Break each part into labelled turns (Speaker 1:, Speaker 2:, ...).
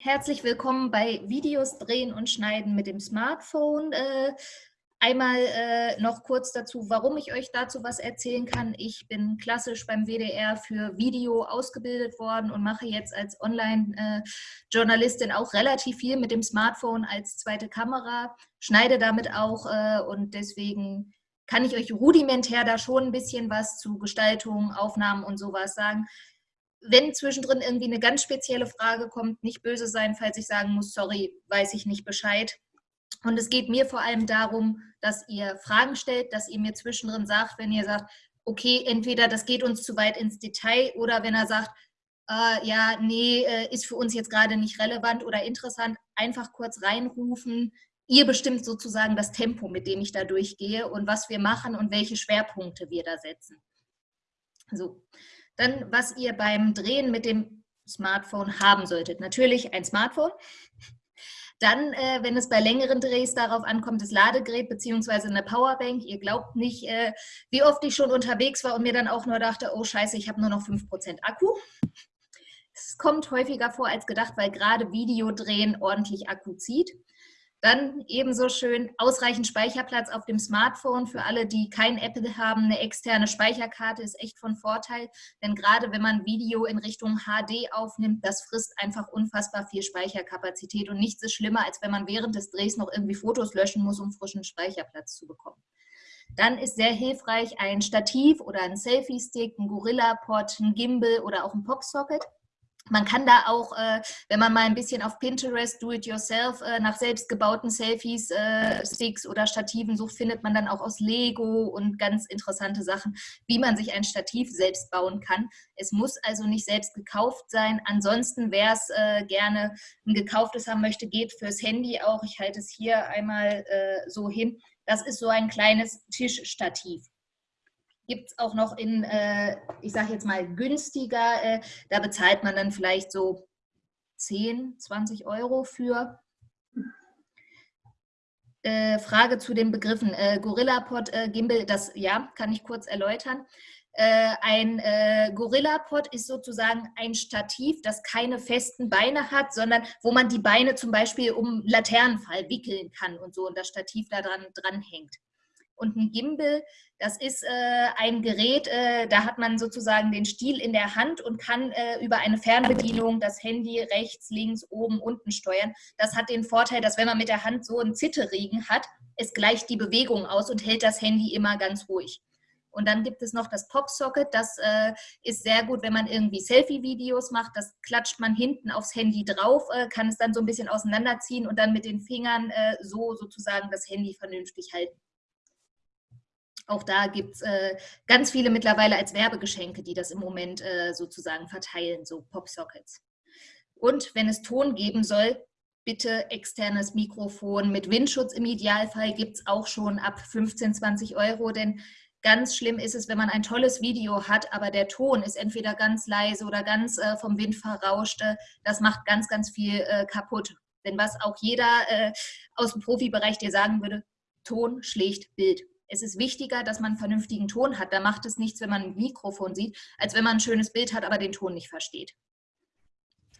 Speaker 1: Herzlich willkommen bei Videos drehen und schneiden mit dem Smartphone. Äh, einmal äh, noch kurz dazu, warum ich euch dazu was erzählen kann. Ich bin klassisch beim WDR für Video ausgebildet worden und mache jetzt als Online-Journalistin auch relativ viel mit dem Smartphone als zweite Kamera, schneide damit auch äh, und deswegen kann ich euch rudimentär da schon ein bisschen was zu Gestaltung, Aufnahmen und sowas sagen wenn zwischendrin irgendwie eine ganz spezielle Frage kommt, nicht böse sein, falls ich sagen muss, sorry, weiß ich nicht Bescheid. Und es geht mir vor allem darum, dass ihr Fragen stellt, dass ihr mir zwischendrin sagt, wenn ihr sagt, okay, entweder das geht uns zu weit ins Detail oder wenn er sagt, äh, ja, nee, äh, ist für uns jetzt gerade nicht relevant oder interessant, einfach kurz reinrufen. Ihr bestimmt sozusagen das Tempo, mit dem ich da durchgehe und was wir machen und welche Schwerpunkte wir da setzen. So, dann, was ihr beim Drehen mit dem Smartphone haben solltet. Natürlich ein Smartphone. Dann, äh, wenn es bei längeren Drehs darauf ankommt, das Ladegerät bzw. eine Powerbank. Ihr glaubt nicht, äh, wie oft ich schon unterwegs war und mir dann auch nur dachte, oh scheiße, ich habe nur noch 5% Akku. Es kommt häufiger vor als gedacht, weil gerade Videodrehen ordentlich Akku zieht. Dann ebenso schön ausreichend Speicherplatz auf dem Smartphone. Für alle, die kein Apple haben, eine externe Speicherkarte ist echt von Vorteil. Denn gerade wenn man Video in Richtung HD aufnimmt, das frisst einfach unfassbar viel Speicherkapazität. Und nichts ist schlimmer, als wenn man während des Drehs noch irgendwie Fotos löschen muss, um frischen Speicherplatz zu bekommen. Dann ist sehr hilfreich ein Stativ oder ein Selfie-Stick, ein Gorilla-Pod, ein Gimbal oder auch ein Pop-Socket. Man kann da auch, äh, wenn man mal ein bisschen auf Pinterest, Do-it-yourself, äh, nach selbstgebauten Selfies, äh, Sticks oder Stativen sucht, findet man dann auch aus Lego und ganz interessante Sachen, wie man sich ein Stativ selbst bauen kann. Es muss also nicht selbst gekauft sein. Ansonsten, wer es gerne ein gekauftes haben möchte, geht fürs Handy auch. Ich halte es hier einmal so hin. Das ist so ein kleines Tischstativ gibt es auch noch in, äh, ich sage jetzt mal, günstiger. Äh, da bezahlt man dann vielleicht so 10, 20 Euro für. Äh, Frage zu den Begriffen. Äh, Gorillapod, äh, Gimbal, das ja, kann ich kurz erläutern. Äh, ein Gorillapod ist sozusagen ein Stativ, das keine festen Beine hat, sondern wo man die Beine zum Beispiel um Laternenfall wickeln kann und so und das Stativ da dran, dran hängt. Und ein Gimbal, das ist äh, ein Gerät, äh, da hat man sozusagen den Stiel in der Hand und kann äh, über eine Fernbedienung das Handy rechts, links, oben, unten steuern. Das hat den Vorteil, dass wenn man mit der Hand so einen Zitterregen hat, es gleicht die Bewegung aus und hält das Handy immer ganz ruhig. Und dann gibt es noch das Pop-Socket, das äh, ist sehr gut, wenn man irgendwie Selfie-Videos macht. Das klatscht man hinten aufs Handy drauf, äh, kann es dann so ein bisschen auseinanderziehen und dann mit den Fingern äh, so sozusagen das Handy vernünftig halten. Auch da gibt es äh, ganz viele mittlerweile als Werbegeschenke, die das im Moment äh, sozusagen verteilen, so Popsockets. Und wenn es Ton geben soll, bitte externes Mikrofon mit Windschutz im Idealfall gibt es auch schon ab 15, 20 Euro, denn ganz schlimm ist es, wenn man ein tolles Video hat, aber der Ton ist entweder ganz leise oder ganz äh, vom Wind verrauscht. Das macht ganz, ganz viel äh, kaputt. Denn was auch jeder äh, aus dem Profibereich dir sagen würde, Ton schlägt Bild es ist wichtiger, dass man einen vernünftigen Ton hat. Da macht es nichts, wenn man ein Mikrofon sieht, als wenn man ein schönes Bild hat, aber den Ton nicht versteht.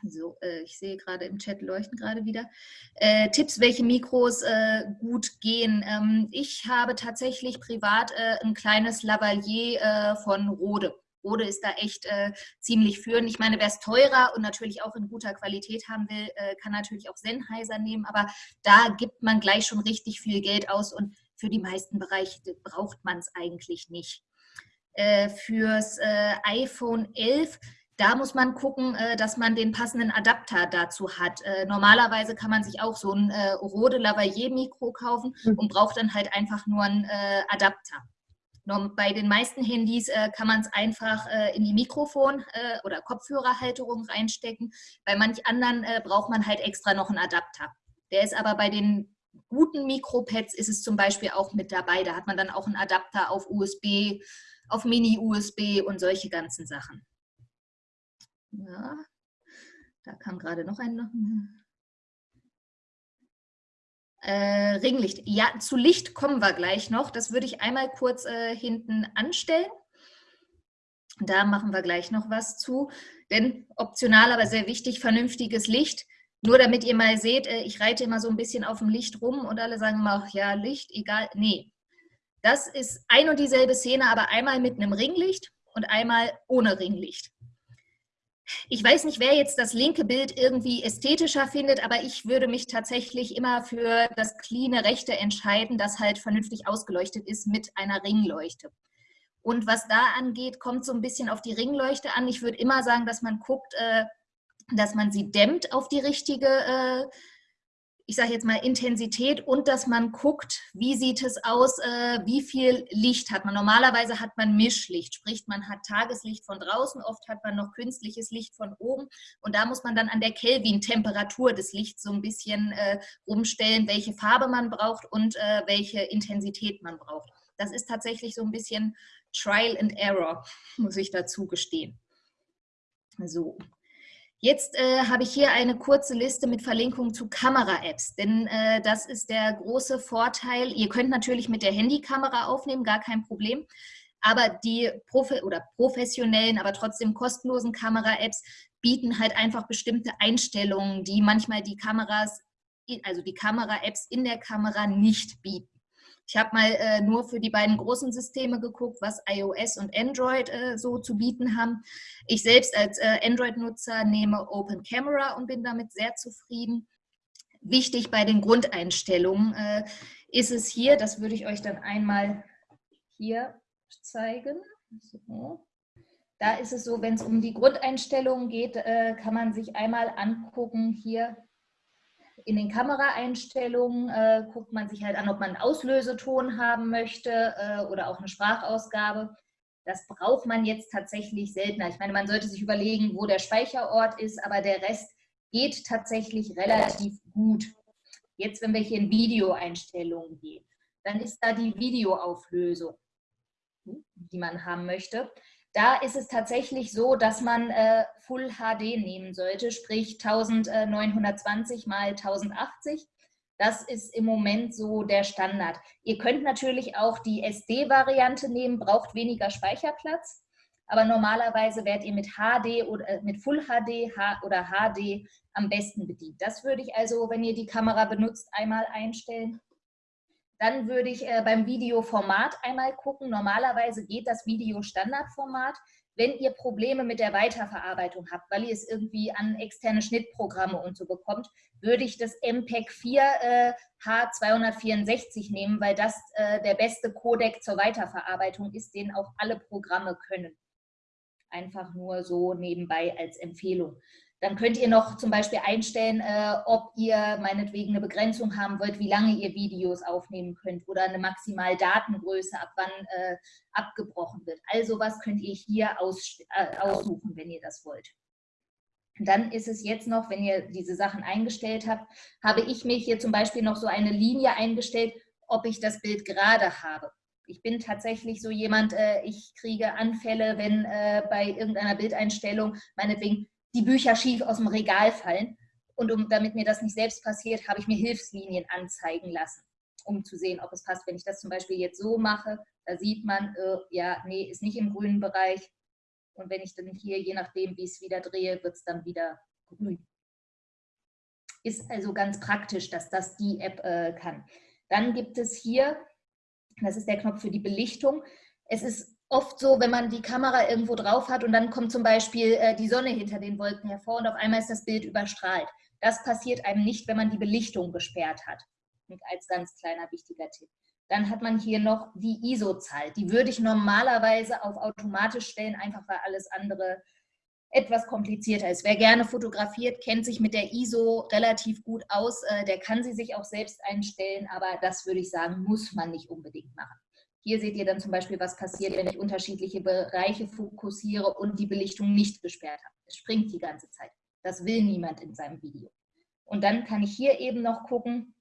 Speaker 1: So, äh, ich sehe gerade im Chat leuchten gerade wieder. Äh, Tipps, welche Mikros äh, gut gehen. Ähm, ich habe tatsächlich privat äh, ein kleines Lavalier äh, von Rode. Rode ist da echt äh, ziemlich führend. Ich meine, wer es teurer und natürlich auch in guter Qualität haben will, kann natürlich auch Sennheiser nehmen, aber da gibt man gleich schon richtig viel Geld aus und für die meisten Bereiche braucht man es eigentlich nicht. Äh, fürs äh, iPhone 11 da muss man gucken, äh, dass man den passenden Adapter dazu hat. Äh, normalerweise kann man sich auch so ein äh, Rode Lavalier Mikro kaufen mhm. und braucht dann halt einfach nur einen Adapter. Bei den meisten Handys kann man es einfach in die Mikrofon- oder Kopfhörerhalterung reinstecken. Bei manch anderen braucht man halt extra noch einen Adapter. Der ist aber bei den guten Mikropads ist es zum Beispiel auch mit dabei. Da hat man dann auch einen Adapter auf USB, auf Mini-USB und solche ganzen Sachen. Ja, da kam gerade noch ein... Äh, Ringlicht. Ja, zu Licht kommen wir gleich noch. Das würde ich einmal kurz äh, hinten anstellen. Da machen wir gleich noch was zu. Denn optional, aber sehr wichtig, vernünftiges Licht Nur damit ihr mal seht, äh, ich reite immer so ein bisschen auf dem Licht rum und alle sagen immer, ja, Licht, egal. Nee, das ist ein und dieselbe Szene, aber einmal mit einem Ringlicht und einmal ohne Ringlicht. Ich weiß nicht, wer jetzt das linke Bild irgendwie ästhetischer findet, aber ich würde mich tatsächlich immer für das clean rechte entscheiden, das halt vernünftig ausgeleuchtet ist mit einer Ringleuchte. Und was da angeht, kommt so ein bisschen auf die Ringleuchte an. Ich würde immer sagen, dass man guckt, äh, dass man sie dämmt auf die richtige, äh, ich sage jetzt mal Intensität und dass man guckt, wie sieht es aus, äh, wie viel Licht hat man. Normalerweise hat man Mischlicht, sprich man hat Tageslicht von draußen, oft hat man noch künstliches Licht von oben und da muss man dann an der Kelvin-Temperatur des Lichts so ein bisschen äh, umstellen, welche Farbe man braucht und äh, welche Intensität man braucht. Das ist tatsächlich so ein bisschen Trial and Error, muss ich dazu gestehen. So, Jetzt äh, habe ich hier eine kurze Liste mit Verlinkungen zu Kamera-Apps, denn äh, das ist der große Vorteil. Ihr könnt natürlich mit der Handykamera aufnehmen, gar kein Problem, aber die Profi oder professionellen, aber trotzdem kostenlosen Kamera-Apps bieten halt einfach bestimmte Einstellungen, die manchmal die Kameras, also die Kamera-Apps in der Kamera nicht bieten. Ich habe mal äh, nur für die beiden großen Systeme geguckt, was iOS und Android äh, so zu bieten haben. Ich selbst als äh, Android-Nutzer nehme Open Camera und bin damit sehr zufrieden. Wichtig bei den Grundeinstellungen äh, ist es hier, das würde ich euch dann einmal hier zeigen. So. Da ist es so, wenn es um die Grundeinstellungen geht, äh, kann man sich einmal angucken, hier in den Kameraeinstellungen äh, guckt man sich halt an, ob man einen Auslöseton haben möchte äh, oder auch eine Sprachausgabe. Das braucht man jetzt tatsächlich seltener. Ich meine, man sollte sich überlegen, wo der Speicherort ist, aber der Rest geht tatsächlich relativ gut. Jetzt, wenn wir hier in Videoeinstellungen gehen, dann ist da die Videoauflösung, die man haben möchte. Da ist es tatsächlich so, dass man äh, Full HD nehmen sollte, sprich 1920 mal 1080. Das ist im Moment so der Standard. Ihr könnt natürlich auch die SD-Variante nehmen, braucht weniger Speicherplatz. Aber normalerweise werdet ihr mit HD oder äh, mit Full HD oder HD am besten bedient. Das würde ich also, wenn ihr die Kamera benutzt, einmal einstellen. Dann würde ich äh, beim Videoformat einmal gucken. Normalerweise geht das Video-Standardformat. Wenn ihr Probleme mit der Weiterverarbeitung habt, weil ihr es irgendwie an externe Schnittprogramme und so bekommt, würde ich das MPEG 4 äh, H264 nehmen, weil das äh, der beste Codec zur Weiterverarbeitung ist, den auch alle Programme können. Einfach nur so nebenbei als Empfehlung. Dann könnt ihr noch zum Beispiel einstellen, äh, ob ihr meinetwegen eine Begrenzung haben wollt, wie lange ihr Videos aufnehmen könnt oder eine maximal Datengröße, ab wann äh, abgebrochen wird. Also was könnt ihr hier aus, äh, aussuchen, wenn ihr das wollt. Dann ist es jetzt noch, wenn ihr diese Sachen eingestellt habt, habe ich mir hier zum Beispiel noch so eine Linie eingestellt, ob ich das Bild gerade habe. Ich bin tatsächlich so jemand, äh, ich kriege Anfälle, wenn äh, bei irgendeiner Bildeinstellung meinetwegen die Bücher schief aus dem Regal fallen. Und um, damit mir das nicht selbst passiert, habe ich mir Hilfslinien anzeigen lassen, um zu sehen, ob es passt. Wenn ich das zum Beispiel jetzt so mache, da sieht man, äh, ja, nee, ist nicht im grünen Bereich. Und wenn ich dann hier, je nachdem, wie ich es wieder drehe, wird es dann wieder grün. Ist also ganz praktisch, dass das die App äh, kann. Dann gibt es hier, das ist der Knopf für die Belichtung. Es ist oft so, wenn man die Kamera irgendwo drauf hat und dann kommt zum Beispiel äh, die Sonne hinter den Wolken hervor und auf einmal ist das Bild überstrahlt. Das passiert einem nicht, wenn man die Belichtung gesperrt hat. Und als ganz kleiner wichtiger Tipp. Dann hat man hier noch die ISO-Zahl. Die würde ich normalerweise auf automatisch stellen, einfach weil alles andere etwas komplizierter ist. Wer gerne fotografiert, kennt sich mit der ISO relativ gut aus. Äh, der kann sie sich auch selbst einstellen, aber das würde ich sagen, muss man nicht unbedingt machen. Hier seht ihr dann zum Beispiel, was passiert, wenn ich unterschiedliche Bereiche fokussiere und die Belichtung nicht gesperrt habe. Es springt die ganze Zeit. Das will niemand in seinem Video. Und dann kann ich hier eben noch gucken,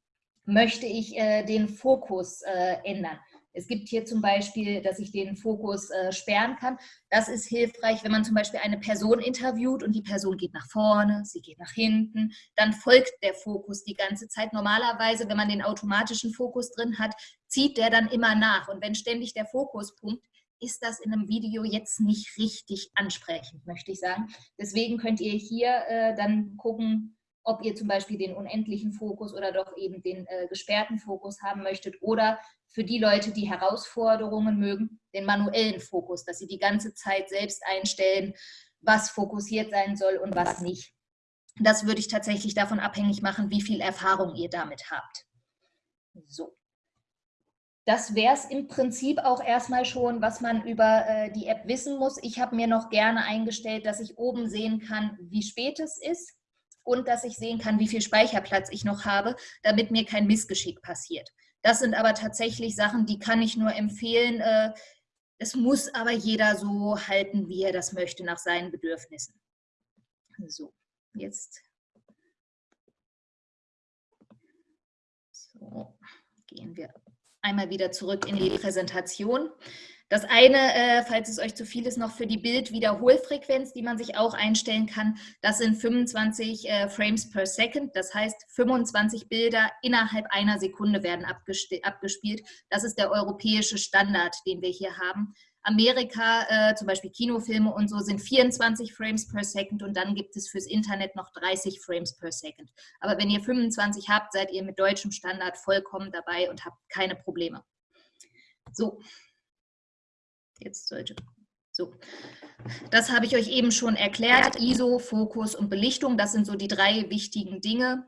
Speaker 1: möchte ich äh, den Fokus äh, ändern. Es gibt hier zum Beispiel, dass ich den Fokus äh, sperren kann. Das ist hilfreich, wenn man zum Beispiel eine Person interviewt und die Person geht nach vorne, sie geht nach hinten, dann folgt der Fokus die ganze Zeit. Normalerweise, wenn man den automatischen Fokus drin hat, zieht der dann immer nach. Und wenn ständig der Fokuspunkt ist das in einem Video jetzt nicht richtig ansprechend, möchte ich sagen. Deswegen könnt ihr hier äh, dann gucken, ob ihr zum Beispiel den unendlichen Fokus oder doch eben den äh, gesperrten Fokus haben möchtet oder für die Leute, die Herausforderungen mögen, den manuellen Fokus, dass sie die ganze Zeit selbst einstellen, was fokussiert sein soll und was nicht. Das würde ich tatsächlich davon abhängig machen, wie viel Erfahrung ihr damit habt. So. Das wäre es im Prinzip auch erstmal schon, was man über äh, die App wissen muss. Ich habe mir noch gerne eingestellt, dass ich oben sehen kann, wie spät es ist und dass ich sehen kann, wie viel Speicherplatz ich noch habe, damit mir kein Missgeschick passiert. Das sind aber tatsächlich Sachen, die kann ich nur empfehlen. Äh, es muss aber jeder so halten, wie er das möchte, nach seinen Bedürfnissen. So, jetzt. So, gehen wir einmal wieder zurück in die Präsentation. Das eine, äh, falls es euch zu viel ist, noch für die Bildwiederholfrequenz, die man sich auch einstellen kann, das sind 25 äh, Frames per Second. Das heißt, 25 Bilder innerhalb einer Sekunde werden abgespielt. Das ist der europäische Standard, den wir hier haben. Amerika, äh, zum Beispiel Kinofilme und so, sind 24 Frames per Second und dann gibt es fürs Internet noch 30 Frames per Second. Aber wenn ihr 25 habt, seid ihr mit deutschem Standard vollkommen dabei und habt keine Probleme. So, jetzt sollte so, das habe ich euch eben schon erklärt. ISO, Fokus und Belichtung, das sind so die drei wichtigen Dinge,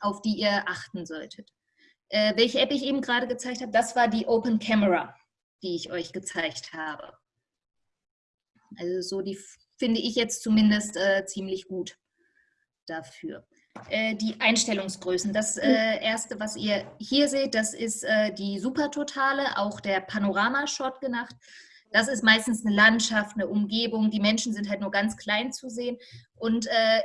Speaker 1: auf die ihr achten solltet. Äh, welche App ich eben gerade gezeigt habe, das war die Open Camera die ich euch gezeigt habe. Also so die finde ich jetzt zumindest äh, ziemlich gut dafür. Äh, die Einstellungsgrößen. Das äh, erste, was ihr hier seht, das ist äh, die Supertotale, auch der Panorama-Shot genannt. Das ist meistens eine Landschaft, eine Umgebung. Die Menschen sind halt nur ganz klein zu sehen. Und äh,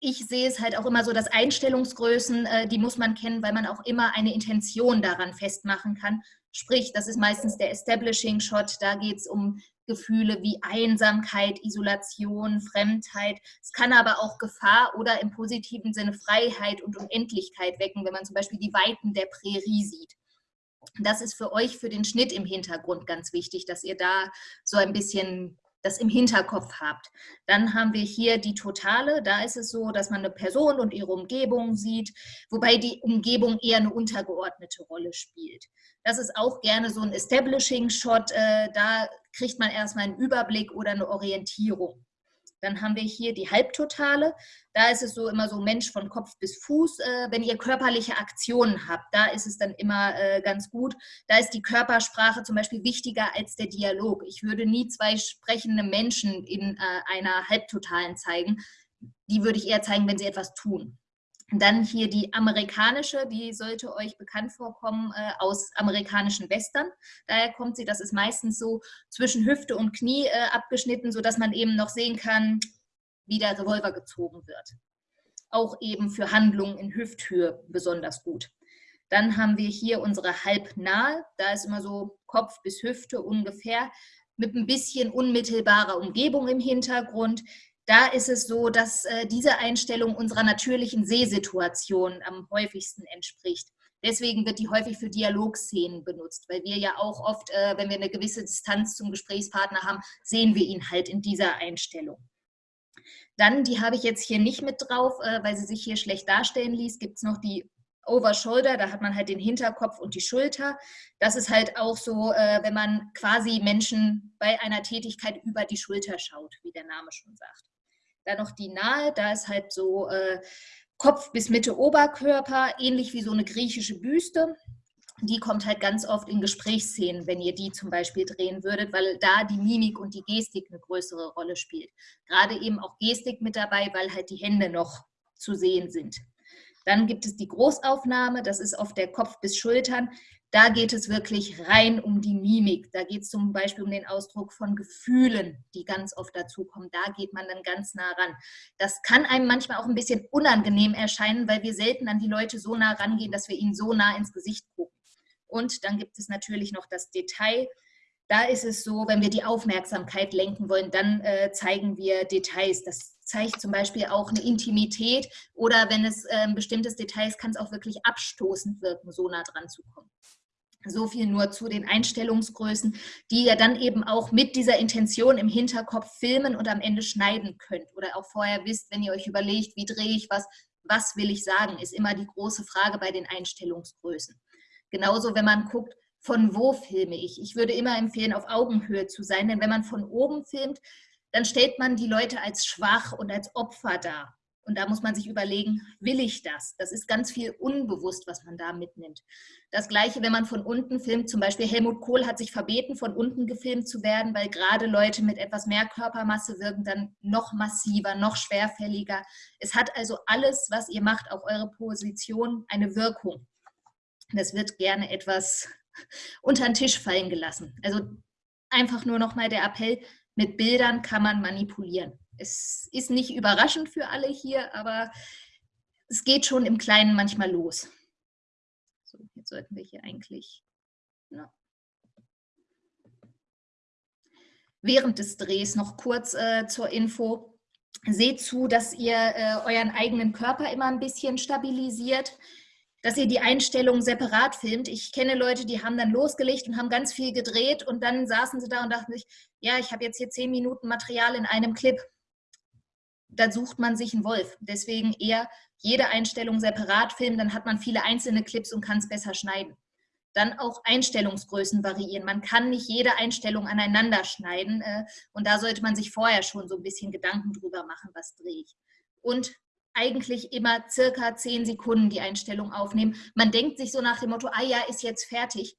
Speaker 1: ich sehe es halt auch immer so, dass Einstellungsgrößen, äh, die muss man kennen, weil man auch immer eine Intention daran festmachen kann. Sprich, das ist meistens der Establishing Shot, da geht es um Gefühle wie Einsamkeit, Isolation, Fremdheit. Es kann aber auch Gefahr oder im positiven Sinne Freiheit und Unendlichkeit wecken, wenn man zum Beispiel die Weiten der Prärie sieht. Das ist für euch, für den Schnitt im Hintergrund ganz wichtig, dass ihr da so ein bisschen das im Hinterkopf habt. Dann haben wir hier die Totale. Da ist es so, dass man eine Person und ihre Umgebung sieht, wobei die Umgebung eher eine untergeordnete Rolle spielt. Das ist auch gerne so ein Establishing-Shot. Äh, da kriegt man erstmal einen Überblick oder eine Orientierung. Dann haben wir hier die Halbtotale. Da ist es so immer so Mensch von Kopf bis Fuß. Äh, wenn ihr körperliche Aktionen habt, da ist es dann immer äh, ganz gut. Da ist die Körpersprache zum Beispiel wichtiger als der Dialog. Ich würde nie zwei sprechende Menschen in äh, einer Halbtotalen zeigen. Die würde ich eher zeigen, wenn sie etwas tun. Dann hier die amerikanische, die sollte euch bekannt vorkommen äh, aus amerikanischen Western. Daher kommt sie, das ist meistens so zwischen Hüfte und Knie äh, abgeschnitten, sodass man eben noch sehen kann, wie der Revolver gezogen wird. Auch eben für Handlungen in Hüfthöhe besonders gut. Dann haben wir hier unsere halbnahe, da ist immer so Kopf bis Hüfte ungefähr, mit ein bisschen unmittelbarer Umgebung im Hintergrund da ist es so, dass äh, diese Einstellung unserer natürlichen Sehsituation am häufigsten entspricht. Deswegen wird die häufig für Dialogszenen benutzt, weil wir ja auch oft, äh, wenn wir eine gewisse Distanz zum Gesprächspartner haben, sehen wir ihn halt in dieser Einstellung. Dann, die habe ich jetzt hier nicht mit drauf, äh, weil sie sich hier schlecht darstellen ließ, gibt es noch die Over Shoulder, da hat man halt den Hinterkopf und die Schulter. Das ist halt auch so, äh, wenn man quasi Menschen bei einer Tätigkeit über die Schulter schaut, wie der Name schon sagt. Dann noch die Nahe, da ist halt so äh, Kopf bis Mitte Oberkörper, ähnlich wie so eine griechische Büste. Die kommt halt ganz oft in Gesprächsszenen, wenn ihr die zum Beispiel drehen würdet, weil da die Mimik und die Gestik eine größere Rolle spielt. Gerade eben auch Gestik mit dabei, weil halt die Hände noch zu sehen sind. Dann gibt es die Großaufnahme, das ist oft der Kopf bis Schultern. Da geht es wirklich rein um die Mimik. Da geht es zum Beispiel um den Ausdruck von Gefühlen, die ganz oft dazukommen. Da geht man dann ganz nah ran. Das kann einem manchmal auch ein bisschen unangenehm erscheinen, weil wir selten an die Leute so nah rangehen, dass wir ihnen so nah ins Gesicht gucken. Und dann gibt es natürlich noch das Detail. Da ist es so, wenn wir die Aufmerksamkeit lenken wollen, dann äh, zeigen wir Details. Das zeigt zum Beispiel auch eine Intimität oder wenn es äh, ein bestimmtes ist, kann es auch wirklich abstoßend wirken, so nah dran zu kommen. So viel nur zu den Einstellungsgrößen, die ihr dann eben auch mit dieser Intention im Hinterkopf filmen und am Ende schneiden könnt. Oder auch vorher wisst, wenn ihr euch überlegt, wie drehe ich was, Was will ich sagen, ist immer die große Frage bei den Einstellungsgrößen. Genauso, wenn man guckt, von wo filme ich. Ich würde immer empfehlen, auf Augenhöhe zu sein, denn wenn man von oben filmt, dann stellt man die Leute als schwach und als Opfer dar. Und da muss man sich überlegen, will ich das? Das ist ganz viel unbewusst, was man da mitnimmt. Das Gleiche, wenn man von unten filmt, zum Beispiel Helmut Kohl hat sich verbeten, von unten gefilmt zu werden, weil gerade Leute mit etwas mehr Körpermasse wirken dann noch massiver, noch schwerfälliger. Es hat also alles, was ihr macht auf eure Position, eine Wirkung. Das wird gerne etwas unter den Tisch fallen gelassen. Also einfach nur nochmal der Appell, mit Bildern kann man manipulieren. Es ist nicht überraschend für alle hier, aber es geht schon im Kleinen manchmal los. So, jetzt sollten wir hier eigentlich... Ja. Während des Drehs noch kurz äh, zur Info. Seht zu, dass ihr äh, euren eigenen Körper immer ein bisschen stabilisiert dass ihr die Einstellungen separat filmt. Ich kenne Leute, die haben dann losgelegt und haben ganz viel gedreht und dann saßen sie da und dachten sich, ja, ich habe jetzt hier zehn Minuten Material in einem Clip. Da sucht man sich einen Wolf. Deswegen eher jede Einstellung separat filmen, dann hat man viele einzelne Clips und kann es besser schneiden. Dann auch Einstellungsgrößen variieren. Man kann nicht jede Einstellung aneinander schneiden äh, und da sollte man sich vorher schon so ein bisschen Gedanken drüber machen, was drehe ich. Und eigentlich immer circa zehn Sekunden die Einstellung aufnehmen. Man denkt sich so nach dem Motto, ah ja, ist jetzt fertig.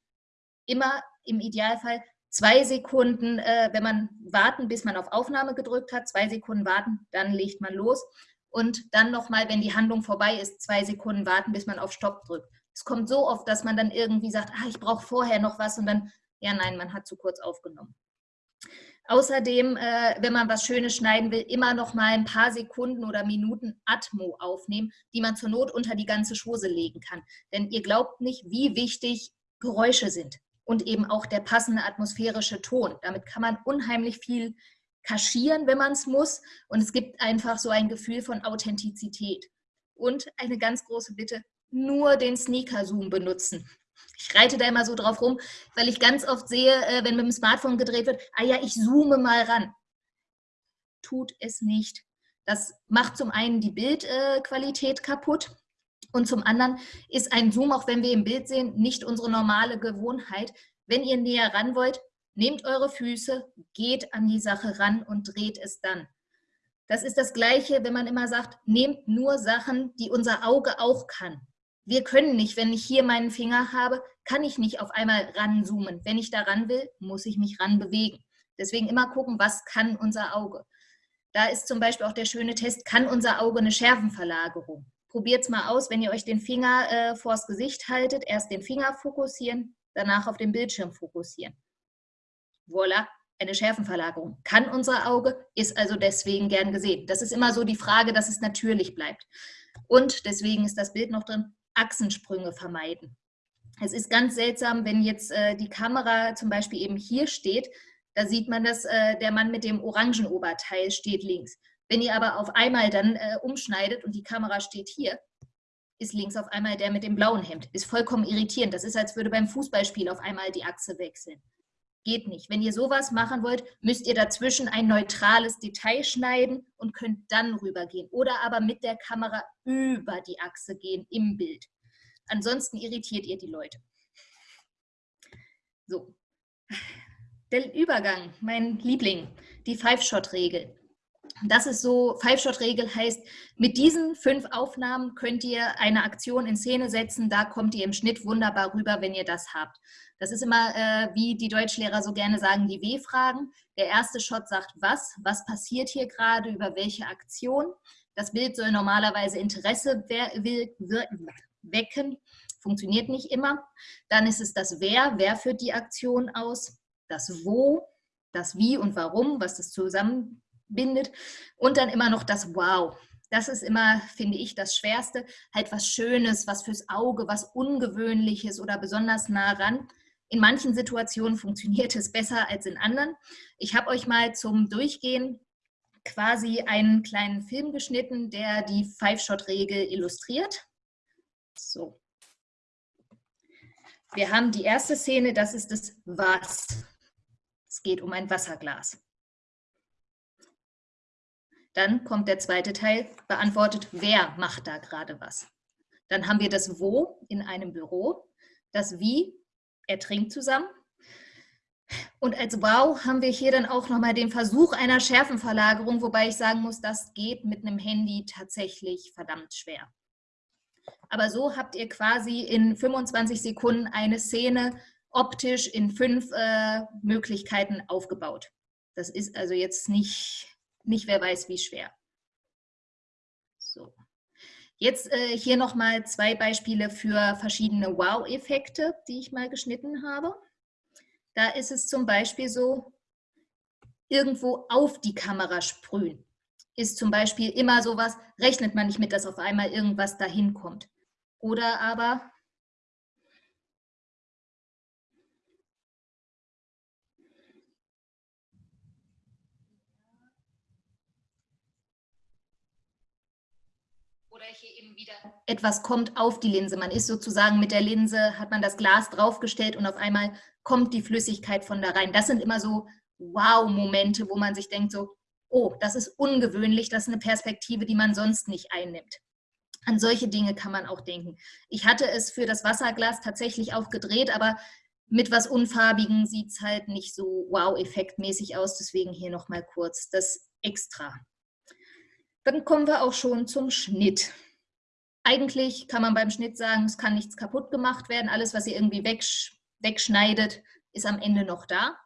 Speaker 1: Immer im Idealfall zwei Sekunden, äh, wenn man warten, bis man auf Aufnahme gedrückt hat, zwei Sekunden warten, dann legt man los. Und dann nochmal, wenn die Handlung vorbei ist, zwei Sekunden warten, bis man auf Stopp drückt. Es kommt so oft, dass man dann irgendwie sagt, ah, ich brauche vorher noch was und dann, ja nein, man hat zu kurz aufgenommen. Außerdem, äh, wenn man was Schönes schneiden will, immer noch mal ein paar Sekunden oder Minuten Atmo aufnehmen, die man zur Not unter die ganze Schose legen kann. Denn ihr glaubt nicht, wie wichtig Geräusche sind und eben auch der passende atmosphärische Ton. Damit kann man unheimlich viel kaschieren, wenn man es muss. Und es gibt einfach so ein Gefühl von Authentizität. Und eine ganz große Bitte, nur den Sneaker-Zoom benutzen. Ich reite da immer so drauf rum, weil ich ganz oft sehe, äh, wenn mit dem Smartphone gedreht wird, ah ja, ich zoome mal ran. Tut es nicht. Das macht zum einen die Bildqualität kaputt und zum anderen ist ein Zoom, auch wenn wir im Bild sehen, nicht unsere normale Gewohnheit. Wenn ihr näher ran wollt, nehmt eure Füße, geht an die Sache ran und dreht es dann. Das ist das Gleiche, wenn man immer sagt, nehmt nur Sachen, die unser Auge auch kann. Wir können nicht, wenn ich hier meinen Finger habe, kann ich nicht auf einmal ranzoomen. Wenn ich da ran will, muss ich mich ran bewegen. Deswegen immer gucken, was kann unser Auge. Da ist zum Beispiel auch der schöne Test, kann unser Auge eine Schärfenverlagerung? Probiert es mal aus, wenn ihr euch den Finger äh, vors Gesicht haltet, erst den Finger fokussieren, danach auf den Bildschirm fokussieren. Voila, eine Schärfenverlagerung. Kann unser Auge, ist also deswegen gern gesehen. Das ist immer so die Frage, dass es natürlich bleibt. Und deswegen ist das Bild noch drin, Achsensprünge vermeiden. Es ist ganz seltsam, wenn jetzt äh, die Kamera zum Beispiel eben hier steht, da sieht man, dass äh, der Mann mit dem orangen Oberteil steht links. Wenn ihr aber auf einmal dann äh, umschneidet und die Kamera steht hier, ist links auf einmal der mit dem blauen Hemd. Ist vollkommen irritierend. Das ist, als würde beim Fußballspiel auf einmal die Achse wechseln. Geht nicht. Wenn ihr sowas machen wollt, müsst ihr dazwischen ein neutrales Detail schneiden und könnt dann rübergehen. Oder aber mit der Kamera über die Achse gehen im Bild. Ansonsten irritiert ihr die Leute. So. Der Übergang, mein Liebling, die Five-Shot-Regel. Das ist so, Five-Shot-Regel heißt, mit diesen fünf Aufnahmen könnt ihr eine Aktion in Szene setzen, da kommt ihr im Schnitt wunderbar rüber, wenn ihr das habt. Das ist immer, äh, wie die Deutschlehrer so gerne sagen, die W-Fragen. Der erste Shot sagt was, was passiert hier gerade, über welche Aktion. Das Bild soll normalerweise Interesse wecken, funktioniert nicht immer. Dann ist es das Wer, wer führt die Aktion aus, das Wo, das Wie und Warum, was das zusammenbindet und dann immer noch das Wow. Das ist immer, finde ich, das Schwerste. Halt was Schönes, was fürs Auge, was Ungewöhnliches oder besonders nah ran. In manchen Situationen funktioniert es besser als in anderen. Ich habe euch mal zum Durchgehen quasi einen kleinen Film geschnitten, der die Five-Shot-Regel illustriert. So. Wir haben die erste Szene, das ist das Was. Es geht um ein Wasserglas. Dann kommt der zweite Teil, beantwortet, wer macht da gerade was. Dann haben wir das Wo in einem Büro, das Wie, er trinkt zusammen. Und als Wow haben wir hier dann auch nochmal den Versuch einer Schärfenverlagerung, wobei ich sagen muss, das geht mit einem Handy tatsächlich verdammt schwer. Aber so habt ihr quasi in 25 Sekunden eine Szene optisch in fünf äh, Möglichkeiten aufgebaut. Das ist also jetzt nicht, nicht wer weiß wie schwer. So. Jetzt äh, hier nochmal zwei Beispiele für verschiedene Wow-Effekte, die ich mal geschnitten habe. Da ist es zum Beispiel so, irgendwo auf die Kamera sprühen. Ist zum Beispiel immer sowas, rechnet man nicht mit, dass auf einmal irgendwas dahin kommt. Oder aber oder hier eben wieder etwas kommt auf die Linse. Man ist sozusagen mit der Linse, hat man das Glas draufgestellt und auf einmal kommt die Flüssigkeit von da rein. Das sind immer so Wow-Momente, wo man sich denkt so, oh, das ist ungewöhnlich, das ist eine Perspektive, die man sonst nicht einnimmt. An solche Dinge kann man auch denken. Ich hatte es für das Wasserglas tatsächlich auch gedreht, aber mit was Unfarbigen sieht es halt nicht so wow-effektmäßig aus. Deswegen hier nochmal kurz das Extra. Dann kommen wir auch schon zum Schnitt. Eigentlich kann man beim Schnitt sagen, es kann nichts kaputt gemacht werden. Alles, was ihr irgendwie wegsch wegschneidet, ist am Ende noch da.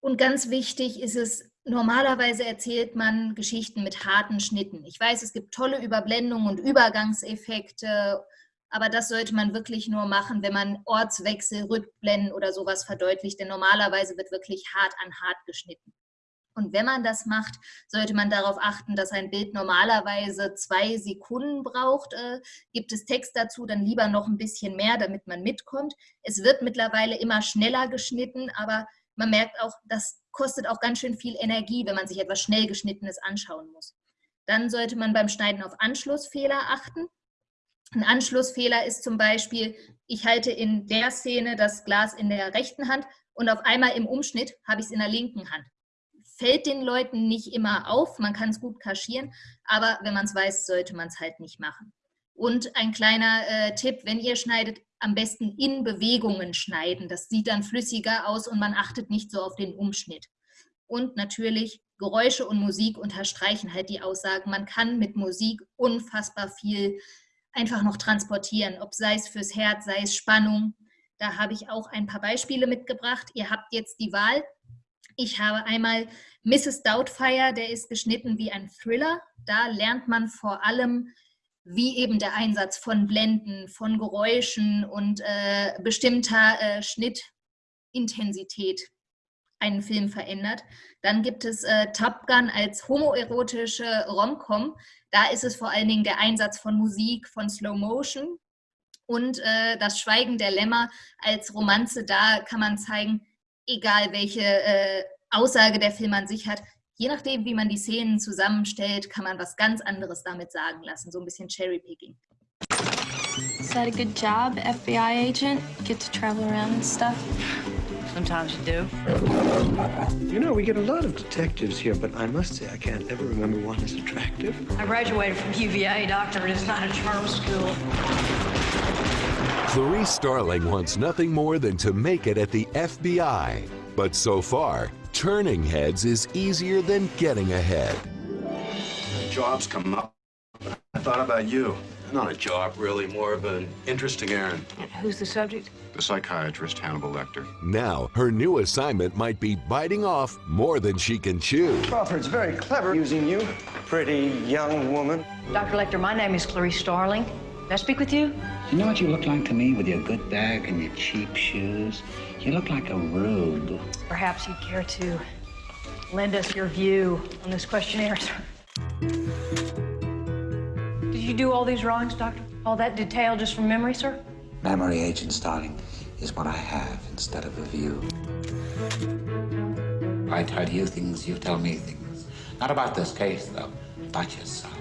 Speaker 1: Und ganz wichtig ist es, Normalerweise erzählt man Geschichten mit harten Schnitten. Ich weiß, es gibt tolle Überblendungen und Übergangseffekte, aber das sollte man wirklich nur machen, wenn man Ortswechsel, Rückblenden oder sowas verdeutlicht, denn normalerweise wird wirklich hart an hart geschnitten. Und wenn man das macht, sollte man darauf achten, dass ein Bild normalerweise zwei Sekunden braucht. Äh, gibt es Text dazu, dann lieber noch ein bisschen mehr, damit man mitkommt. Es wird mittlerweile immer schneller geschnitten, aber man merkt auch, das kostet auch ganz schön viel Energie, wenn man sich etwas schnell geschnittenes anschauen muss. Dann sollte man beim Schneiden auf Anschlussfehler achten. Ein Anschlussfehler ist zum Beispiel, ich halte in der Szene das Glas in der rechten Hand und auf einmal im Umschnitt habe ich es in der linken Hand. Fällt den Leuten nicht immer auf, man kann es gut kaschieren, aber wenn man es weiß, sollte man es halt nicht machen. Und ein kleiner äh, Tipp, wenn ihr schneidet, am besten in Bewegungen schneiden. Das sieht dann flüssiger aus und man achtet nicht so auf den Umschnitt. Und natürlich Geräusche und Musik unterstreichen halt die Aussagen. Man kann mit Musik unfassbar viel einfach noch transportieren, ob sei es fürs Herz, sei es Spannung. Da habe ich auch ein paar Beispiele mitgebracht. Ihr habt jetzt die Wahl. Ich habe einmal Mrs. Doubtfire, der ist geschnitten wie ein Thriller. Da lernt man vor allem wie eben der Einsatz von Blenden, von Geräuschen und äh, bestimmter äh, Schnittintensität einen Film verändert. Dann gibt es äh, Top Gun als homoerotische Romcom. Da ist es vor allen Dingen der Einsatz von Musik, von Slow Motion und äh, das Schweigen der Lämmer als Romanze. Da kann man zeigen, egal welche äh, Aussage der Film an sich hat, je nachdem, wie man die Szenen zusammenstellt, kann man was ganz anderes damit sagen lassen, so ein bisschen Cherrypicking.
Speaker 2: Is that a good job, FBI agent? Get to travel around and stuff?
Speaker 3: Sometimes you do.
Speaker 4: You know, we get a lot of detectives here, but I must say I can't ever remember one as attractive.
Speaker 3: I graduated from UVA, doctor. It's not a charm school.
Speaker 5: Clarice Starling wants nothing more than to make it at the FBI. But so far, turning heads is easier than getting ahead.
Speaker 6: Jobs come up. I thought about you. Not a job, really, more of an interesting errand.
Speaker 3: And who's the subject?
Speaker 6: The psychiatrist Hannibal Lecter.
Speaker 5: Now, her new assignment might be biting off more than she can chew.
Speaker 4: Crawford's very clever using you, pretty young woman.
Speaker 3: Dr. Lecter, my name is Clarice Starling. Can I speak with you?
Speaker 7: You know what you look like to me with your good bag and your cheap shoes? You look like a rube.
Speaker 3: Perhaps you'd care to lend us your view on this questionnaire, sir. Did you do all these drawings, Doctor? All that detail just from memory, sir?
Speaker 7: Memory, Agent Starling, is what I have instead of a view. I tell you things, you tell me things. Not about this case, though. About yourself.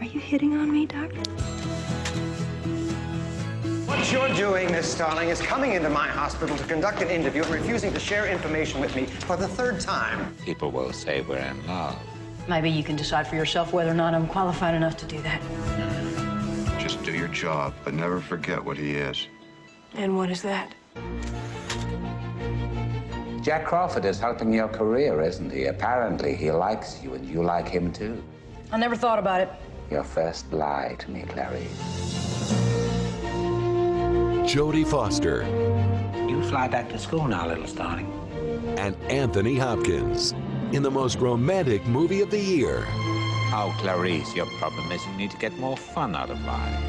Speaker 2: Are you hitting on me, Doctor?
Speaker 4: What you're doing, Miss Starling, is coming into my hospital to conduct an interview and refusing to share information with me for the third time.
Speaker 7: People will say we're in love.
Speaker 3: Maybe you can decide for yourself whether or not I'm qualified enough to do that.
Speaker 6: Just do your job, but never forget what he is.
Speaker 3: And what is that?
Speaker 7: Jack Crawford is helping your career, isn't he? Apparently, he likes you, and you like him too.
Speaker 3: I never thought about it.
Speaker 7: Your first lie to me, Clarice.
Speaker 5: Jodie Foster
Speaker 7: You fly back to school now, little starling.
Speaker 5: and Anthony Hopkins in the most romantic movie of the year.
Speaker 7: Oh, Clarice, your problem is you need to get more fun out of life.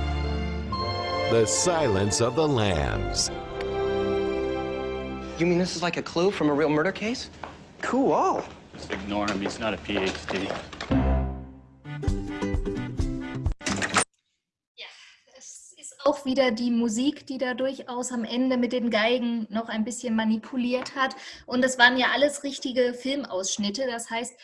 Speaker 5: The Silence of the Lambs.
Speaker 8: You mean this is like a clue from a real murder case? Cool.
Speaker 9: Just ignore him. He's not a PhD.
Speaker 1: Auch wieder die Musik, die da durchaus am Ende mit den Geigen noch ein bisschen manipuliert hat. Und es waren ja alles richtige Filmausschnitte. Das heißt,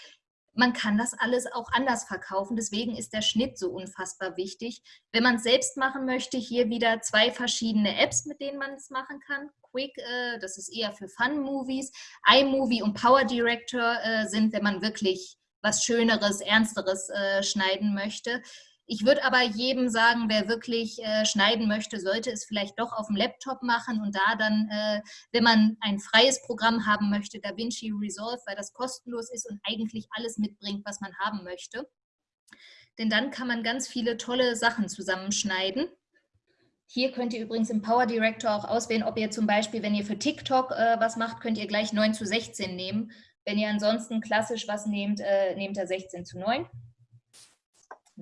Speaker 1: man kann das alles auch anders verkaufen. Deswegen ist der Schnitt so unfassbar wichtig. Wenn man es selbst machen möchte, hier wieder zwei verschiedene Apps, mit denen man es machen kann. Quick, äh, das ist eher für Fun-Movies. iMovie und Power Director äh, sind, wenn man wirklich was Schöneres, Ernsteres äh, schneiden möchte. Ich würde aber jedem sagen, wer wirklich äh, schneiden möchte, sollte es vielleicht doch auf dem Laptop machen und da dann, äh, wenn man ein freies Programm haben möchte, DaVinci Resolve, weil das kostenlos ist und eigentlich alles mitbringt, was man haben möchte. Denn dann kann man ganz viele tolle Sachen zusammenschneiden. Hier könnt ihr übrigens im Power Director auch auswählen, ob ihr zum Beispiel, wenn ihr für TikTok äh, was macht, könnt ihr gleich 9 zu 16 nehmen. Wenn ihr ansonsten klassisch was nehmt, äh, nehmt ihr 16 zu 9.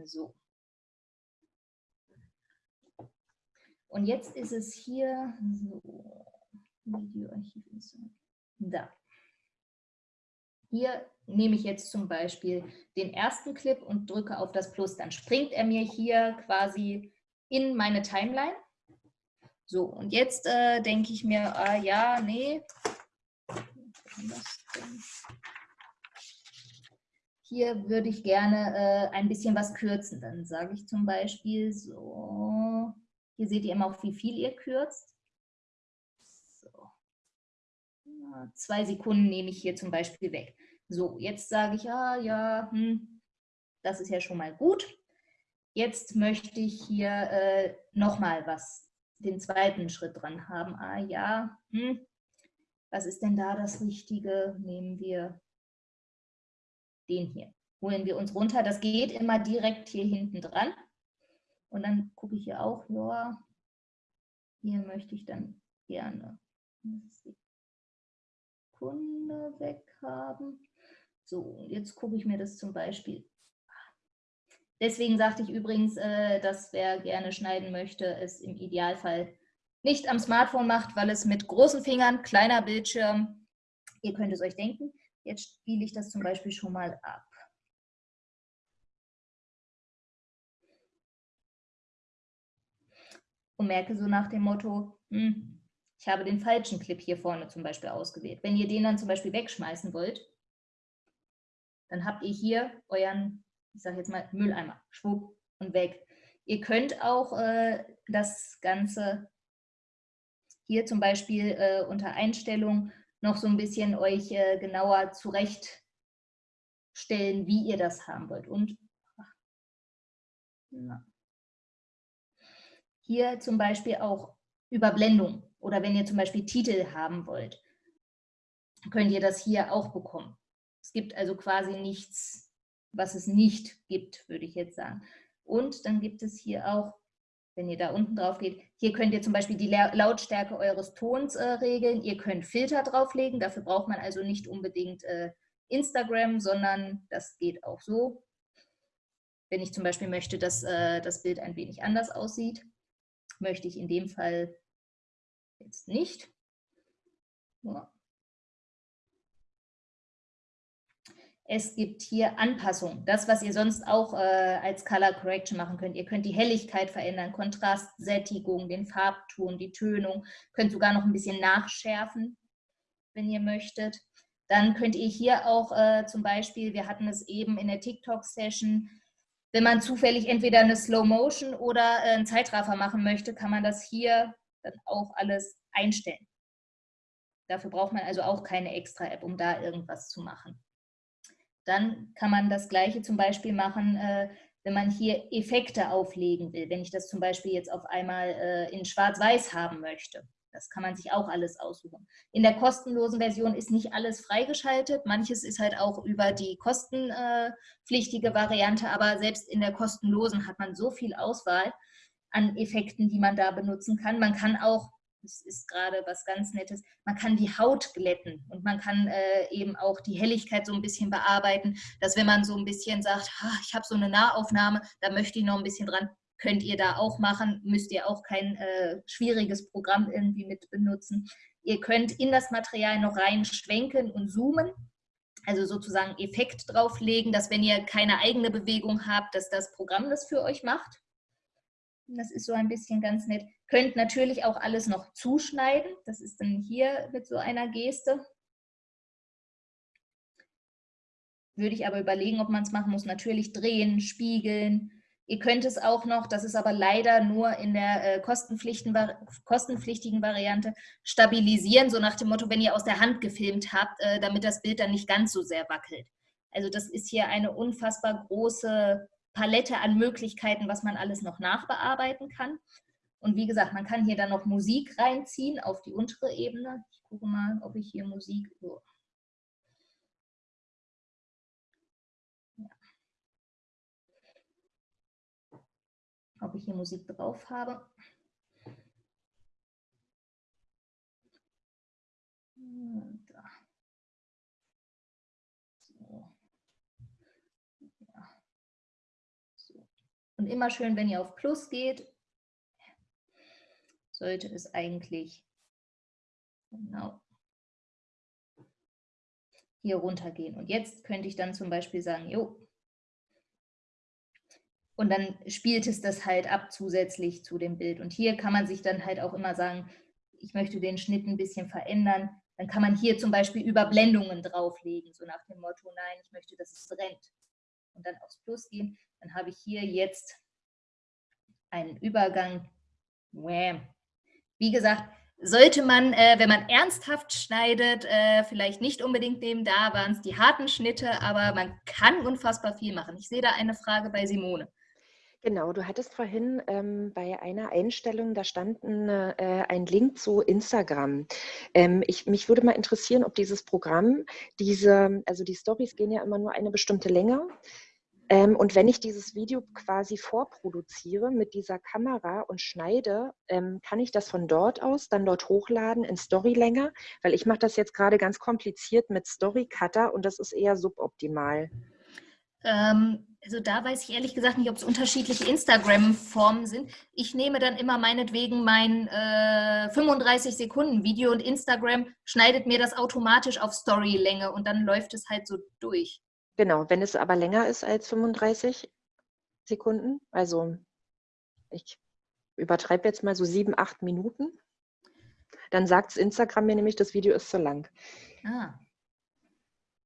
Speaker 1: So. Und jetzt ist es hier, so, Videoarchiv ist da. Hier nehme ich jetzt zum Beispiel den ersten Clip und drücke auf das Plus. Dann springt er mir hier quasi in meine Timeline. So, und jetzt äh, denke ich mir, ah ja, nee. Hier würde ich gerne äh, ein bisschen was kürzen. Dann sage ich zum Beispiel so, hier seht ihr immer auch, wie viel ihr kürzt. So. Zwei Sekunden nehme ich hier zum Beispiel weg. So, jetzt sage ich, ah ja, hm, das ist ja schon mal gut. Jetzt möchte ich hier äh, nochmal was, den zweiten Schritt dran haben. Ah ja, hm, was ist denn da das Richtige? Nehmen wir den hier. Holen wir uns runter. Das geht immer direkt hier hinten dran. Und dann gucke ich hier auch, ja, hier möchte ich dann gerne Sekunde weghaben. So, jetzt gucke ich mir das zum Beispiel. Deswegen sagte ich übrigens, äh, dass wer gerne schneiden möchte, es im Idealfall nicht am Smartphone macht, weil es mit großen Fingern, kleiner Bildschirm, ihr könnt es euch denken. Jetzt spiele ich das zum Beispiel schon mal ab. Und merke so nach dem Motto, hm, ich habe den falschen Clip hier vorne zum Beispiel ausgewählt. Wenn ihr den dann zum Beispiel wegschmeißen wollt, dann habt ihr hier euren, ich sage jetzt mal, Mülleimer, schwupp und weg. Ihr könnt auch äh, das Ganze hier zum Beispiel äh, unter Einstellung noch so ein bisschen euch äh, genauer zurechtstellen, wie ihr das haben wollt. Und ach, na. Hier zum Beispiel auch Überblendung oder wenn ihr zum Beispiel Titel haben wollt, könnt ihr das hier auch bekommen. Es gibt also quasi nichts, was es nicht gibt, würde ich jetzt sagen. Und dann gibt es hier auch, wenn ihr da unten drauf geht, hier könnt ihr zum Beispiel die Lautstärke eures Tons äh, regeln. Ihr könnt Filter drauflegen, dafür braucht man also nicht unbedingt äh, Instagram, sondern das geht auch so. Wenn ich zum Beispiel möchte, dass äh, das Bild ein wenig anders aussieht möchte ich in dem Fall jetzt nicht. Es gibt hier Anpassungen, das, was ihr sonst auch äh, als Color Correction machen könnt. Ihr könnt die Helligkeit verändern, Kontrast, Sättigung, den Farbton, die Tönung, könnt sogar noch ein bisschen nachschärfen, wenn ihr möchtet. Dann könnt ihr hier auch äh, zum Beispiel, wir hatten es eben in der TikTok-Session, wenn man zufällig entweder eine Slow Motion oder äh, einen Zeitraffer machen möchte, kann man das hier dann auch alles einstellen. Dafür braucht man also auch keine extra App, um da irgendwas zu machen. Dann kann man das gleiche zum Beispiel machen, äh, wenn man hier Effekte auflegen will, wenn ich das zum Beispiel jetzt auf einmal äh, in Schwarz-Weiß haben möchte. Das kann man sich auch alles aussuchen. In der kostenlosen Version ist nicht alles freigeschaltet. Manches ist halt auch über die kostenpflichtige Variante, aber selbst in der kostenlosen hat man so viel Auswahl an Effekten, die man da benutzen kann. Man kann auch das ist gerade was ganz Nettes, man kann die Haut glätten und man kann äh, eben auch die Helligkeit so ein bisschen bearbeiten, dass wenn man so ein bisschen sagt, ich habe so eine Nahaufnahme, da möchte ich noch ein bisschen dran, könnt ihr da auch machen, müsst ihr auch kein äh, schwieriges Programm irgendwie mit benutzen. Ihr könnt in das Material noch rein schwenken und zoomen, also sozusagen Effekt drauflegen, dass wenn ihr keine eigene Bewegung habt, dass das Programm das für euch macht. Das ist so ein bisschen ganz nett. Könnt natürlich auch alles noch zuschneiden. Das ist dann hier mit so einer Geste. Würde ich aber überlegen, ob man es machen muss. Natürlich drehen, spiegeln. Ihr könnt es auch noch, das ist aber leider nur in der äh, kostenpflichtigen Variante, stabilisieren, so nach dem Motto, wenn ihr aus der Hand gefilmt habt, äh, damit das Bild dann nicht ganz so sehr wackelt. Also das ist hier eine unfassbar große Palette an Möglichkeiten, was man alles noch nachbearbeiten kann. Und wie gesagt, man kann hier dann noch Musik reinziehen auf die untere Ebene. Ich gucke mal, ob ich hier Musik... Oh. Ob ich hier Musik drauf habe. Da. Und immer schön, wenn ihr auf Plus geht, sollte es eigentlich genau hier runtergehen. Und jetzt könnte ich dann zum Beispiel sagen, jo, und dann spielt es das halt ab zusätzlich zu dem Bild. Und hier kann man sich dann halt auch immer sagen, ich möchte den Schnitt ein bisschen verändern. Dann kann man hier zum Beispiel Überblendungen drauflegen, so nach dem Motto, nein, ich möchte, dass es brennt. Und dann aufs Plus gehen dann habe ich hier jetzt einen Übergang. Wie gesagt, sollte man, äh, wenn man ernsthaft schneidet, äh, vielleicht nicht unbedingt nehmen, da waren es die harten Schnitte, aber man kann unfassbar viel machen. Ich sehe da eine Frage bei Simone.
Speaker 10: Genau, du hattest vorhin ähm, bei einer Einstellung, da stand ein, äh, ein Link zu Instagram. Ähm, ich, mich würde mal interessieren, ob dieses Programm, diese, also die Stories gehen ja immer nur eine bestimmte Länge, ähm, und wenn ich dieses Video quasi vorproduziere mit dieser Kamera und schneide, ähm, kann ich das von dort aus dann dort hochladen in Storylänge, weil ich mache das jetzt gerade ganz kompliziert mit Storycutter und das ist eher suboptimal.
Speaker 1: Ähm, also da weiß ich ehrlich gesagt nicht, ob es unterschiedliche Instagram-Formen sind. Ich nehme dann immer meinetwegen mein äh, 35 Sekunden Video und Instagram schneidet mir das automatisch auf Storylänge und dann läuft es halt so durch.
Speaker 10: Genau, wenn es aber länger ist als 35 Sekunden, also ich übertreibe jetzt mal so sieben, acht Minuten, dann sagt Instagram mir nämlich, das Video ist zu lang.
Speaker 1: Ah.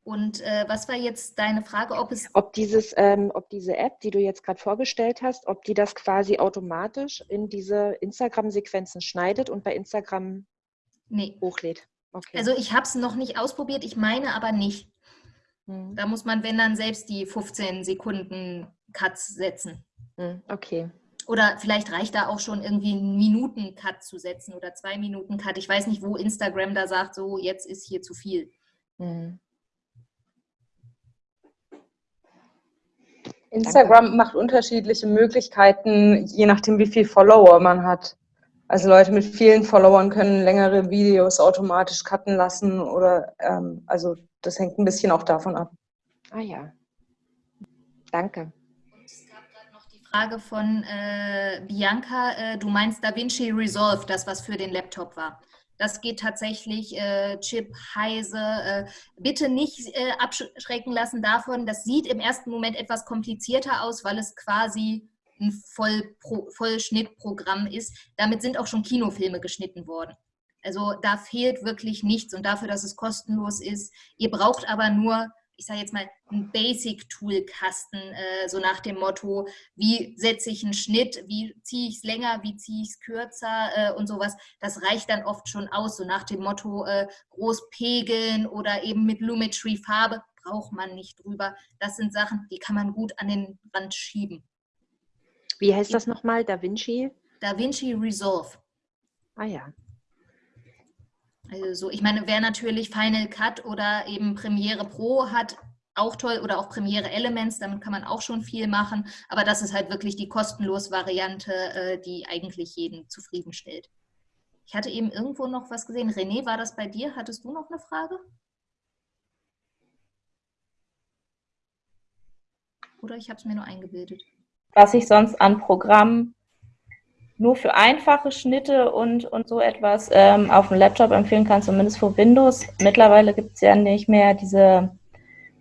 Speaker 1: Und äh, was war jetzt deine Frage, ob es...
Speaker 10: Ob, dieses, ähm, ob diese App, die du jetzt gerade vorgestellt hast, ob die das quasi automatisch in diese Instagram-Sequenzen schneidet und bei Instagram nee. hochlädt.
Speaker 1: Okay. Also ich habe es noch nicht ausprobiert, ich meine aber nicht. Mhm. Da muss man, wenn dann, selbst die 15 Sekunden Cuts setzen.
Speaker 10: Mhm, okay.
Speaker 1: Oder vielleicht reicht da auch schon irgendwie einen Minuten-Cut zu setzen oder zwei Minuten Cut. Ich weiß nicht, wo Instagram da sagt, so jetzt ist hier zu viel. Mhm.
Speaker 11: Instagram Danke. macht unterschiedliche Möglichkeiten, je nachdem, wie viel Follower man hat. Also Leute mit vielen Followern können längere Videos automatisch cutten lassen oder ähm, also das hängt ein bisschen auch davon ab.
Speaker 10: Ah ja. Danke.
Speaker 1: Und es gab gerade noch die Frage von äh, Bianca, äh, du meinst DaVinci Resolve, das was für den Laptop war. Das geht tatsächlich äh, Chip, Heise. Äh, bitte nicht äh, abschrecken lassen davon. Das sieht im ersten Moment etwas komplizierter aus, weil es quasi ein Vollschnittprogramm ist. Damit sind auch schon Kinofilme geschnitten worden. Also da fehlt wirklich nichts und dafür, dass es kostenlos ist. Ihr braucht aber nur, ich sage jetzt mal, einen Basic-Tool-Kasten, äh, so nach dem Motto, wie setze ich einen Schnitt, wie ziehe ich es länger, wie ziehe ich es kürzer äh, und sowas. Das reicht dann oft schon aus, so nach dem Motto äh, groß pegeln oder eben mit Lumetri Farbe braucht man nicht drüber. Das sind Sachen, die kann man gut an den Rand schieben.
Speaker 10: Wie heißt das nochmal? Da Vinci?
Speaker 1: Da Vinci Resolve.
Speaker 10: Ah ja.
Speaker 1: Also so, ich meine, wer natürlich Final Cut oder eben Premiere Pro hat, auch toll oder auch Premiere Elements, damit kann man auch schon viel machen, aber das ist halt wirklich die kostenlos Variante, äh, die eigentlich jeden zufriedenstellt. Ich hatte eben irgendwo noch was gesehen. René, war das bei dir? Hattest du noch eine Frage? Oder ich habe es mir nur eingebildet.
Speaker 12: Was ich sonst an Programmen nur für einfache Schnitte und, und so etwas ähm, auf dem Laptop empfehlen kann, zumindest für Windows. Mittlerweile gibt es ja nicht mehr diese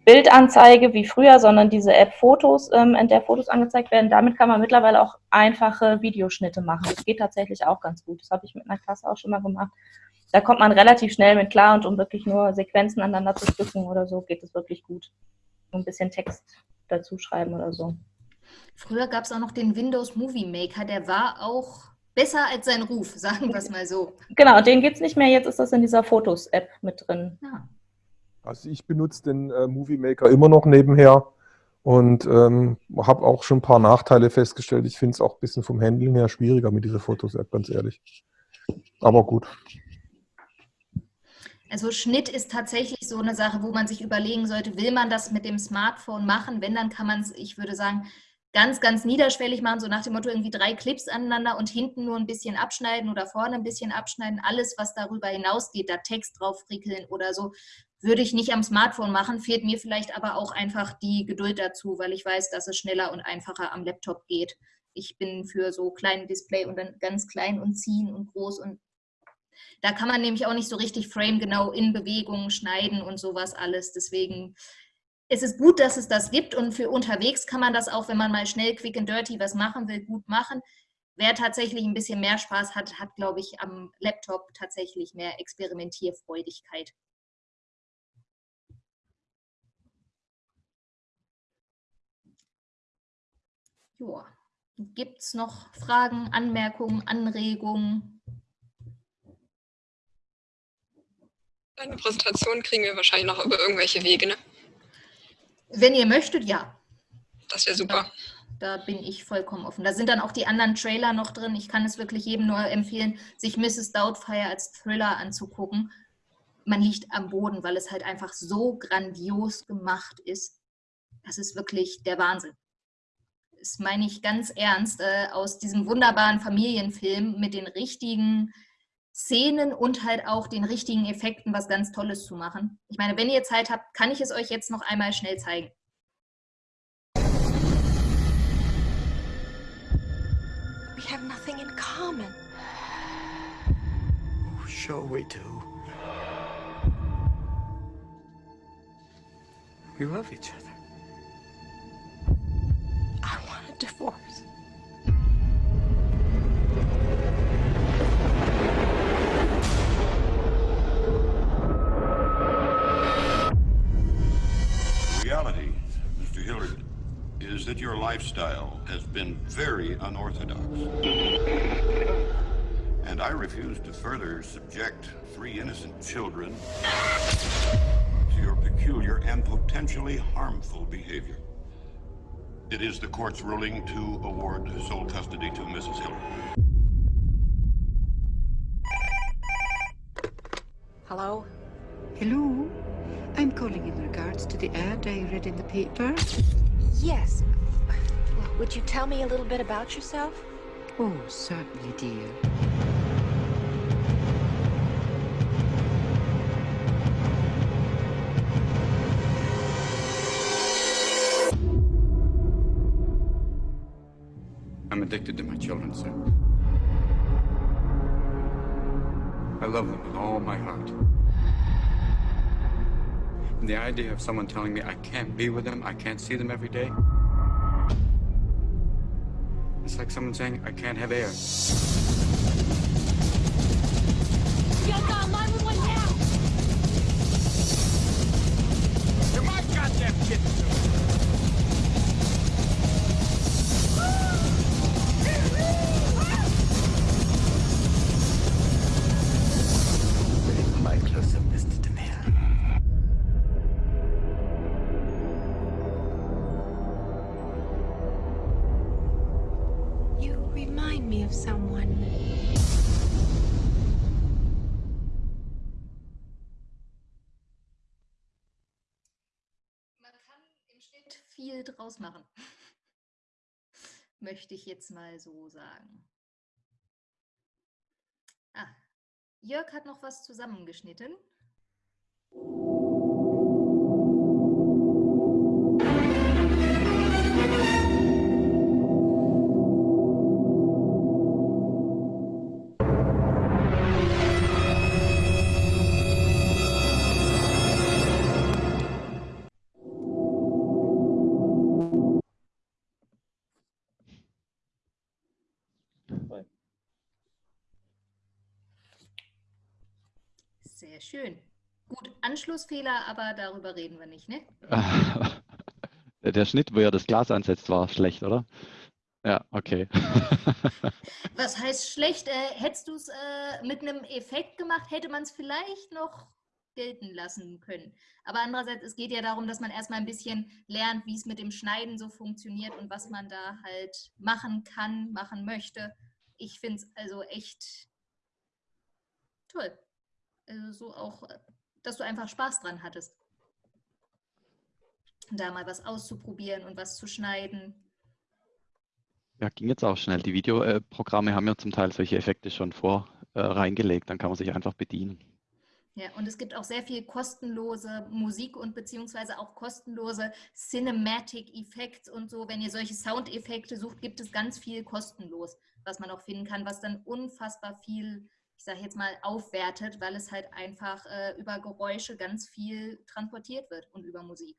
Speaker 12: Bildanzeige wie früher, sondern diese App Fotos, ähm, in der Fotos angezeigt werden. Damit kann man mittlerweile auch einfache Videoschnitte machen. Das geht tatsächlich auch ganz gut. Das habe ich mit einer Klasse auch schon mal gemacht. Da kommt man relativ schnell mit klar und um wirklich nur Sequenzen aneinander zu stücken oder so, geht es wirklich gut. Ein bisschen Text dazu schreiben oder so.
Speaker 1: Früher gab es auch noch den Windows Movie Maker, der war auch besser als sein Ruf, sagen wir es mal so.
Speaker 12: Genau, den gibt es nicht mehr, jetzt ist das in dieser Fotos-App mit drin. Ja.
Speaker 13: Also ich benutze den äh, Movie Maker immer noch nebenher und ähm, habe auch schon ein paar Nachteile festgestellt. Ich finde es auch ein bisschen vom Handeln her schwieriger mit dieser Fotos-App, ganz ehrlich. Aber gut.
Speaker 1: Also Schnitt ist tatsächlich so eine Sache, wo man sich überlegen sollte, will man das mit dem Smartphone machen? Wenn, dann kann man es, ich würde sagen, ganz, ganz niederschwellig machen, so nach dem Motto irgendwie drei Clips aneinander und hinten nur ein bisschen abschneiden oder vorne ein bisschen abschneiden. Alles, was darüber hinausgeht, da Text drauf frickeln oder so, würde ich nicht am Smartphone machen, fehlt mir vielleicht aber auch einfach die Geduld dazu, weil ich weiß, dass es schneller und einfacher am Laptop geht. Ich bin für so kleine Display und dann ganz klein und ziehen und groß und da kann man nämlich auch nicht so richtig Frame genau in Bewegungen schneiden und sowas alles. Deswegen es ist gut, dass es das gibt und für unterwegs kann man das auch, wenn man mal schnell quick and dirty was machen will, gut machen. Wer tatsächlich ein bisschen mehr Spaß hat, hat, glaube ich, am Laptop tatsächlich mehr Experimentierfreudigkeit. Ja, gibt es noch Fragen, Anmerkungen, Anregungen?
Speaker 14: Eine Präsentation kriegen wir wahrscheinlich noch über irgendwelche Wege, ne?
Speaker 1: Wenn ihr möchtet, ja.
Speaker 14: Das wäre super.
Speaker 1: Da, da, bin ich vollkommen offen. Da sind dann auch die anderen Trailer noch drin. Ich kann es wirklich jedem nur empfehlen, sich Mrs. Doubtfire als Thriller anzugucken. Man liegt am Boden, weil es halt einfach so grandios gemacht ist. Das ist wirklich der Wahnsinn. Das meine ich ganz ernst, äh, aus diesem wunderbaren Familienfilm mit den richtigen Szenen und halt auch den richtigen Effekten was ganz Tolles zu machen. Ich meine, wenn ihr Zeit habt, kann ich es euch jetzt noch einmal schnell zeigen.
Speaker 15: We have nothing in common.
Speaker 4: Sure we do. We love each other.
Speaker 15: I want a divorce.
Speaker 6: Is that your lifestyle has been very unorthodox. And I refuse to further subject three innocent children to your peculiar and potentially harmful behavior. It is the court's ruling to award sole custody to Mrs. Hillary.
Speaker 15: Hello?
Speaker 16: Hello? I'm calling in regards to the ad I read in the paper.
Speaker 15: Yes. Well, Would you tell me a little bit about yourself?
Speaker 16: Oh, certainly, dear.
Speaker 9: I'm addicted to my children, sir. I love them with all my heart. The idea of someone telling me I can't be with them, I can't see them every day, it's like someone saying I can't have air.
Speaker 1: Möchte ich jetzt mal so sagen. Ah, Jörg hat noch was zusammengeschnitten. Schön. Gut, Anschlussfehler, aber darüber reden wir nicht, ne?
Speaker 17: Der Schnitt, wo er das Glas ansetzt, war schlecht, oder? Ja, okay.
Speaker 1: Was heißt schlecht? Äh, hättest du es äh, mit einem Effekt gemacht, hätte man es vielleicht noch gelten lassen können. Aber andererseits, es geht ja darum, dass man erstmal ein bisschen lernt, wie es mit dem Schneiden so funktioniert und was man da halt machen kann, machen möchte. Ich finde es also echt toll. Also so auch, äh, dass du einfach Spaß dran hattest. Da mal was auszuprobieren und was zu schneiden.
Speaker 17: Ja, ging jetzt auch schnell. Die Videoprogramme haben ja zum Teil solche Effekte schon vor äh, reingelegt. Dann kann man sich einfach bedienen.
Speaker 1: Ja, und es gibt auch sehr viel kostenlose Musik und beziehungsweise auch kostenlose Cinematic Effects und so. Wenn ihr solche Soundeffekte sucht, gibt es ganz viel kostenlos, was man auch finden kann, was dann unfassbar viel, ich sage jetzt mal, aufwertet, weil es halt einfach äh, über Geräusche ganz viel transportiert wird und über Musik.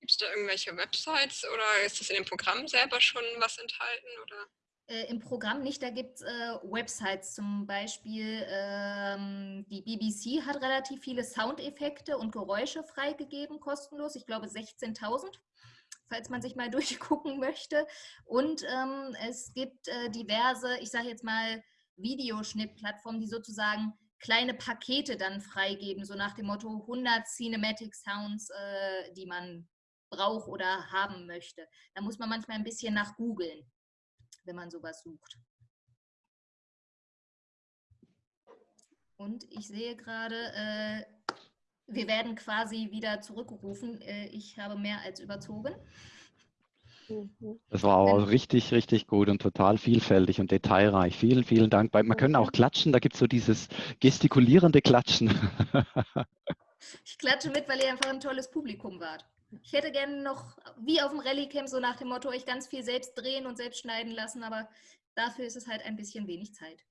Speaker 14: Gibt es da irgendwelche Websites oder ist das in dem Programm selber schon was enthalten? Oder?
Speaker 1: Äh, Im Programm nicht, da gibt es äh, Websites, zum Beispiel ähm, die BBC hat relativ viele Soundeffekte und Geräusche freigegeben, kostenlos, ich glaube 16.000 falls man sich mal durchgucken möchte. Und ähm, es gibt äh, diverse, ich sage jetzt mal, Videoschnittplattformen, die sozusagen kleine Pakete dann freigeben, so nach dem Motto 100 Cinematic Sounds, äh, die man braucht oder haben möchte. Da muss man manchmal ein bisschen nach googeln, wenn man sowas sucht. Und ich sehe gerade, äh, wir werden quasi wieder zurückgerufen. Äh, ich habe mehr als überzogen.
Speaker 17: Das war aber richtig, richtig gut und total vielfältig und detailreich. Vielen, vielen Dank. Man kann auch klatschen, da gibt es so dieses gestikulierende Klatschen.
Speaker 1: Ich klatsche mit, weil ihr einfach ein tolles Publikum wart. Ich hätte gerne noch, wie auf dem Rallycamp, so nach dem Motto, euch ganz viel selbst drehen und selbst schneiden lassen, aber dafür ist es halt ein bisschen wenig Zeit.